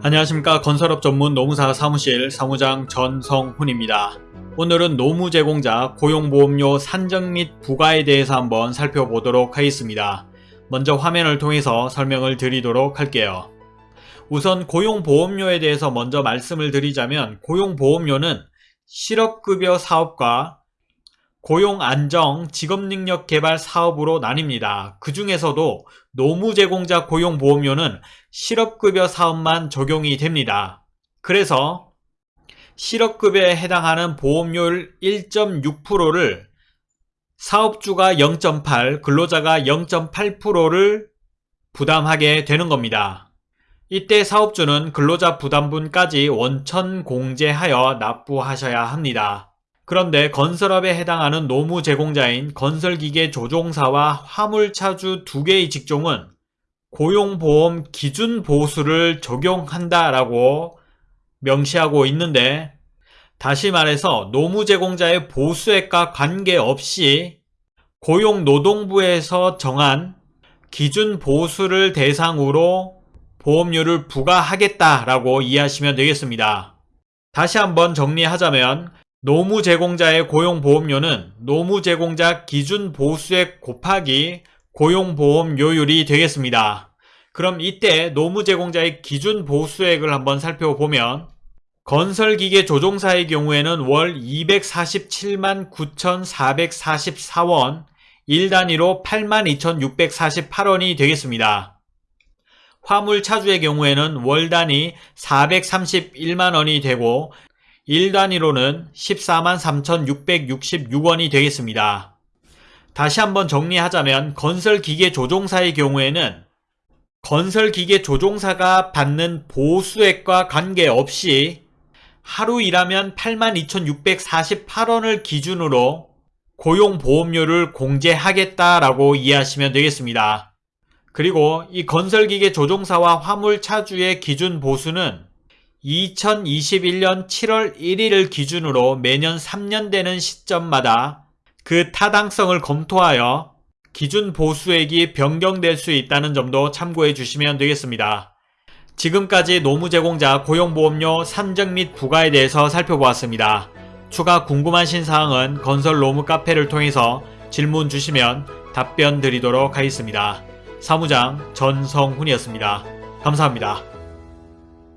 안녕하십니까 건설업 전문 노무사 사무실 사무장 전성훈입니다. 오늘은 노무 제공자 고용보험료 산정 및 부과에 대해서 한번 살펴보도록 하겠습니다. 먼저 화면을 통해서 설명을 드리도록 할게요. 우선 고용보험료에 대해서 먼저 말씀을 드리자면 고용보험료는 실업급여 사업과 고용 안정 직업능력 개발 사업으로 나뉩니다. 그 중에서도 노무제공자 고용보험료는 실업급여 사업만 적용이 됩니다. 그래서 실업급여에 해당하는 보험료율 1.6%를 사업주가 0.8, 근로자가 0.8%를 부담하게 되는 겁니다. 이때 사업주는 근로자 부담분까지 원천 공제하여 납부하셔야 합니다. 그런데 건설업에 해당하는 노무 제공자인 건설기계 조종사와 화물차주 두 개의 직종은 고용보험 기준 보수를 적용한다라고 명시하고 있는데 다시 말해서 노무 제공자의 보수액과 관계없이 고용노동부에서 정한 기준 보수를 대상으로 보험료를 부과하겠다라고 이해하시면 되겠습니다. 다시 한번 정리하자면 노무 제공자의 고용보험료는 노무 제공자 기준 보수액 곱하기 고용보험료율이 되겠습니다. 그럼 이때 노무 제공자의 기준 보수액을 한번 살펴보면 건설기계 조종사의 경우에는 월 247만 9,444원 1단위로 82,648원이 되겠습니다. 화물차주의 경우에는 월 단위 431만원이 되고 1단위로는 14만 3,666원이 되겠습니다. 다시 한번 정리하자면 건설기계 조종사의 경우에는 건설기계 조종사가 받는 보수액과 관계없이 하루 일하면 82,648원을 기준으로 고용보험료를 공제하겠다라고 이해하시면 되겠습니다. 그리고 이 건설기계 조종사와 화물차주의 기준 보수는 2021년 7월 1일을 기준으로 매년 3년 되는 시점마다 그 타당성을 검토하여 기준 보수액이 변경될 수 있다는 점도 참고해 주시면 되겠습니다. 지금까지 노무제공자 고용보험료 산정 및 부과에 대해서 살펴보았습니다. 추가 궁금하신 사항은 건설 노무 카페를 통해서 질문 주시면 답변 드리도록 하겠습니다. 사무장 전성훈이었습니다. 감사합니다.